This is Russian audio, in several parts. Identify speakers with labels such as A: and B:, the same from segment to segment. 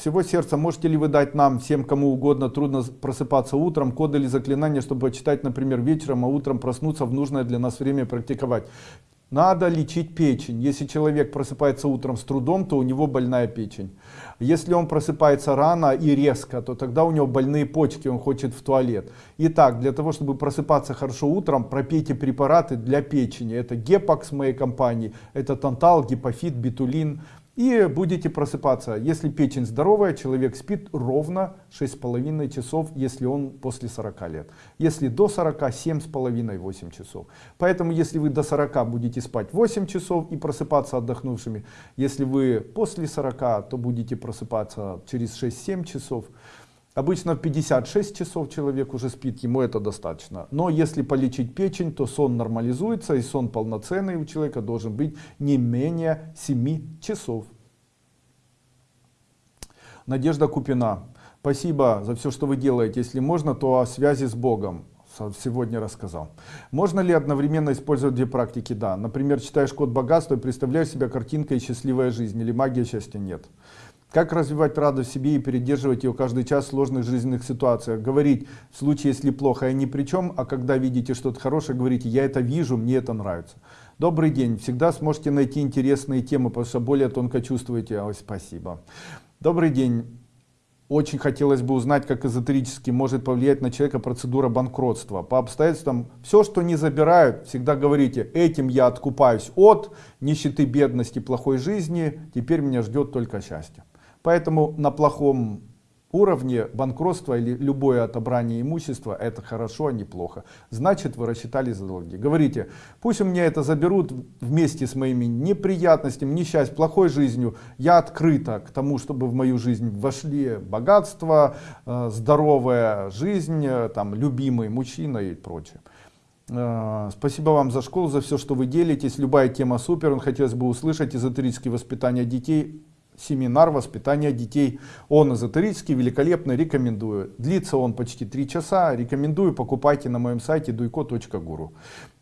A: Всего сердца можете ли вы дать нам, всем кому угодно, трудно просыпаться утром, коды или заклинания, чтобы читать, например, вечером, а утром проснуться в нужное для нас время практиковать? Надо лечить печень. Если человек просыпается утром с трудом, то у него больная печень. Если он просыпается рано и резко, то тогда у него больные почки, он хочет в туалет. Итак, для того, чтобы просыпаться хорошо утром, пропейте препараты для печени. Это гепакс моей компании, это тантал, гипофит, битулин, и будете просыпаться. Если печень здоровая, человек спит ровно 6,5 часов, если он после 40 лет. Если до 40, 7,5-8 часов. Поэтому, если вы до 40 будете спать 8 часов и просыпаться отдохнувшими, если вы после 40, то будете просыпаться через 6-7 часов. Обычно в 56 часов человек уже спит, ему это достаточно. Но если полечить печень, то сон нормализуется и сон полноценный у человека должен быть не менее 7 часов. Надежда Купина. Спасибо за все, что вы делаете. Если можно, то о связи с Богом сегодня рассказал. Можно ли одновременно использовать две практики? Да. Например, читаешь код богатства и представляешь себя картинкой счастливая жизнь или магия счастья? Нет. Как развивать радость в себе и передерживать ее каждый час в сложных жизненных ситуациях? Говорить, в случае, если плохо, я ни при чем, а когда видите что-то хорошее, говорите, я это вижу, мне это нравится. Добрый день, всегда сможете найти интересные темы, потому что более тонко чувствуете. Ой, спасибо. Добрый день. Очень хотелось бы узнать, как эзотерически может повлиять на человека процедура банкротства. По обстоятельствам, все, что не забирают, всегда говорите, этим я откупаюсь от нищеты, бедности, плохой жизни, теперь меня ждет только счастье. Поэтому на плохом уровне банкротства или любое отобрание имущества это хорошо, а не плохо. Значит вы рассчитали за долги. Говорите, пусть у меня это заберут вместе с моими неприятностями, несчастьем, плохой жизнью. Я открыта к тому, чтобы в мою жизнь вошли богатство, э, здоровая жизнь, э, там, любимый мужчина и прочее. Э, спасибо вам за школу, за все, что вы делитесь. Любая тема супер. Он хотелось бы услышать эзотерические воспитания детей семинар воспитания детей. Он эзотерический, великолепный, рекомендую. Длится он почти 3 часа, рекомендую, покупайте на моем сайте duiko.guru.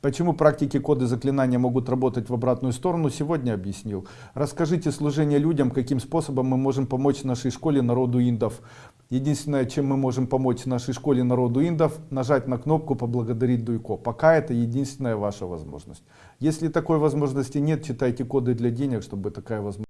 A: Почему практики коды заклинания могут работать в обратную сторону, сегодня объяснил. Расскажите служение людям, каким способом мы можем помочь нашей школе народу индов. Единственное, чем мы можем помочь нашей школе народу индов, нажать на кнопку «Поблагодарить Дуйко». Пока это единственная ваша возможность. Если такой возможности нет, читайте коды для денег, чтобы такая возможность